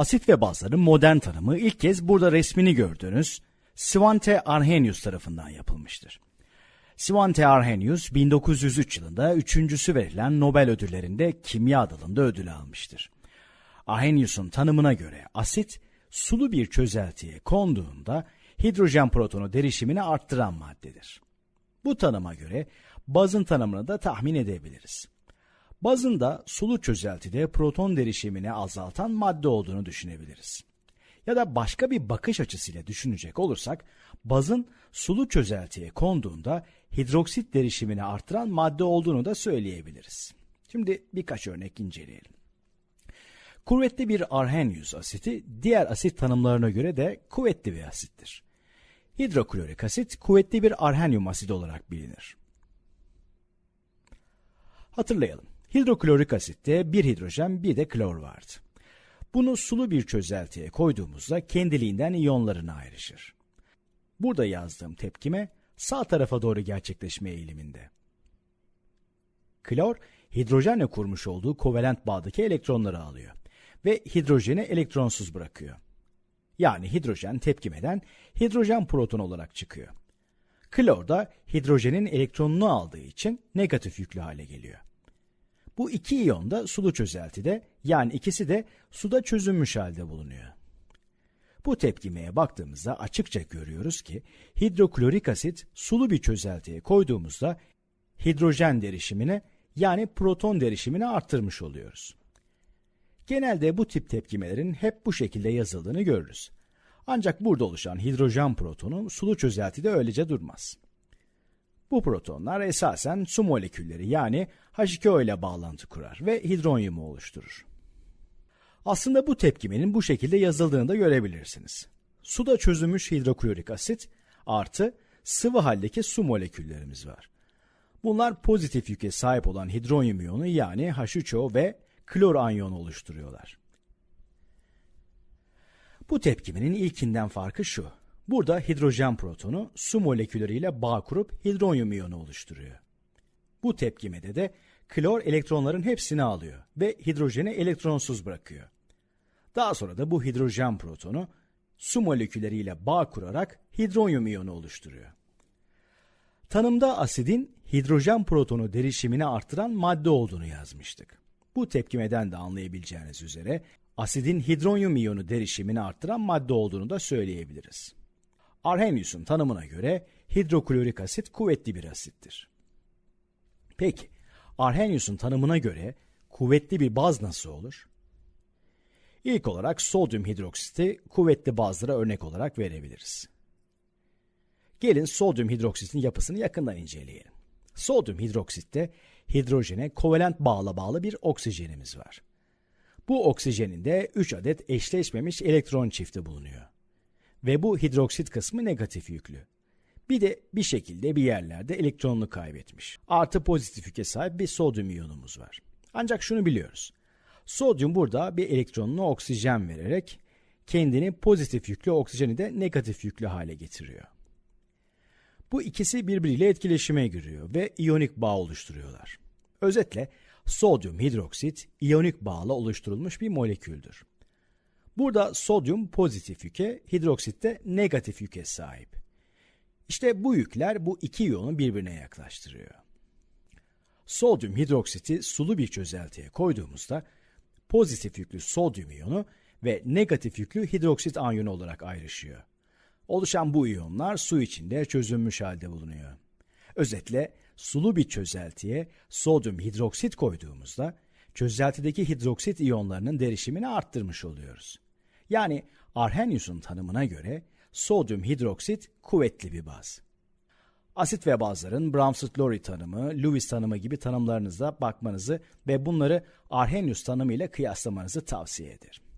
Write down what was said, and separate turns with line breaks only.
Asit ve bazların modern tanımı ilk kez burada resmini gördüğünüz Svante Arrhenius tarafından yapılmıştır. Svante Arrhenius 1903 yılında üçüncüsü verilen Nobel ödüllerinde kimya dalında ödül almıştır. Arrhenius'un tanımına göre asit sulu bir çözeltiye konduğunda hidrojen protonu derişimini arttıran maddedir. Bu tanıma göre bazın tanımını da tahmin edebiliriz. Bazın da sulu çözeltide proton derişimini azaltan madde olduğunu düşünebiliriz. Ya da başka bir bakış açısıyla düşünecek olursak, bazın sulu çözeltiye konduğunda hidroksit derişimini artıran madde olduğunu da söyleyebiliriz. Şimdi birkaç örnek inceleyelim. Kuvvetli bir arhenius asiti diğer asit tanımlarına göre de kuvvetli bir asittir. Hidroklorik asit kuvvetli bir arhenyum asidi olarak bilinir. Hatırlayalım. Hidroklorik asitte bir hidrojen bir de klor vardı. Bunu sulu bir çözeltiye koyduğumuzda kendiliğinden iyonlarına ayrışır. Burada yazdığım tepkime sağ tarafa doğru gerçekleşme eğiliminde. Klor, hidrojenle kurmuş olduğu kovalent bağdaki elektronları alıyor ve hidrojeni elektronsuz bırakıyor. Yani hidrojen tepkimeden hidrojen proton olarak çıkıyor. Klor da hidrojenin elektronunu aldığı için negatif yüklü hale geliyor. Bu iki iyon da sulu çözeltide yani ikisi de suda çözünmüş halde bulunuyor. Bu tepkimeye baktığımızda açıkça görüyoruz ki hidroklorik asit sulu bir çözeltiye koyduğumuzda hidrojen derişimini yani proton derişimini arttırmış oluyoruz. Genelde bu tip tepkimelerin hep bu şekilde yazıldığını görürüz. Ancak burada oluşan hidrojen protonu sulu çözeltide öylece durmaz. Bu protonlar esasen su molekülleri yani H2O ile bağlantı kurar ve hidronyumu oluşturur. Aslında bu tepkimenin bu şekilde yazıldığını da görebilirsiniz. Suda çözülmüş hidroklorik asit artı sıvı haldeki su moleküllerimiz var. Bunlar pozitif yüke sahip olan hidronyum iyonu yani H3O ve klor anyonu oluşturuyorlar. Bu tepkimenin ilkinden farkı şu. Burada hidrojen protonu su molekülleriyle bağ kurup hidronyum iyonu oluşturuyor. Bu tepkimede de klor elektronların hepsini alıyor ve hidrojeni elektronsuz bırakıyor. Daha sonra da bu hidrojen protonu su molekülleriyle bağ kurarak hidronyum iyonu oluşturuyor. Tanımda asidin hidrojen protonu derişimini artıran madde olduğunu yazmıştık. Bu tepkimeden de anlayabileceğiniz üzere asidin hidronyum iyonu derişimini arttıran madde olduğunu da söyleyebiliriz. Arrhenius'un tanımına göre hidroklorik asit kuvvetli bir asittir. Peki, Arrhenius'un tanımına göre kuvvetli bir baz nasıl olur? İlk olarak sodyum hidroksiti kuvvetli bazlara örnek olarak verebiliriz. Gelin sodyum hidroksitin yapısını yakından inceleyelim. Sodyum hidroksitte hidrojene kovalent bağla bağlı bir oksijenimiz var. Bu oksijenin de 3 adet eşleşmemiş elektron çifti bulunuyor. Ve bu hidroksit kısmı negatif yüklü. Bir de bir şekilde bir yerlerde elektronunu kaybetmiş. Artı pozitif yüke sahip bir sodyum iyonumuz var. Ancak şunu biliyoruz. Sodyum burada bir elektronunu oksijen vererek kendini pozitif yüklü oksijeni de negatif yüklü hale getiriyor. Bu ikisi birbiriyle etkileşime giriyor ve iyonik bağ oluşturuyorlar. Özetle sodyum hidroksit iyonik bağla oluşturulmuş bir moleküldür. Burada sodyum pozitif yüke, hidroksit de negatif yüke sahip. İşte bu yükler bu iki iyonu birbirine yaklaştırıyor. Sodyum hidroksiti sulu bir çözeltiye koyduğumuzda pozitif yüklü sodyum iyonu ve negatif yüklü hidroksit anyonu olarak ayrışıyor. Oluşan bu iyonlar su içinde çözünmüş halde bulunuyor. Özetle sulu bir çözeltiye sodyum hidroksit koyduğumuzda çözeltideki hidroksit iyonlarının derişimini arttırmış oluyoruz. Yani Arrhenius'un tanımına göre sodyum hidroksit kuvvetli bir baz. Asit ve bazların Brahmsted-Lowry tanımı, Lewis tanımı gibi tanımlarınıza bakmanızı ve bunları Arrhenius tanımı ile kıyaslamanızı tavsiye ederim.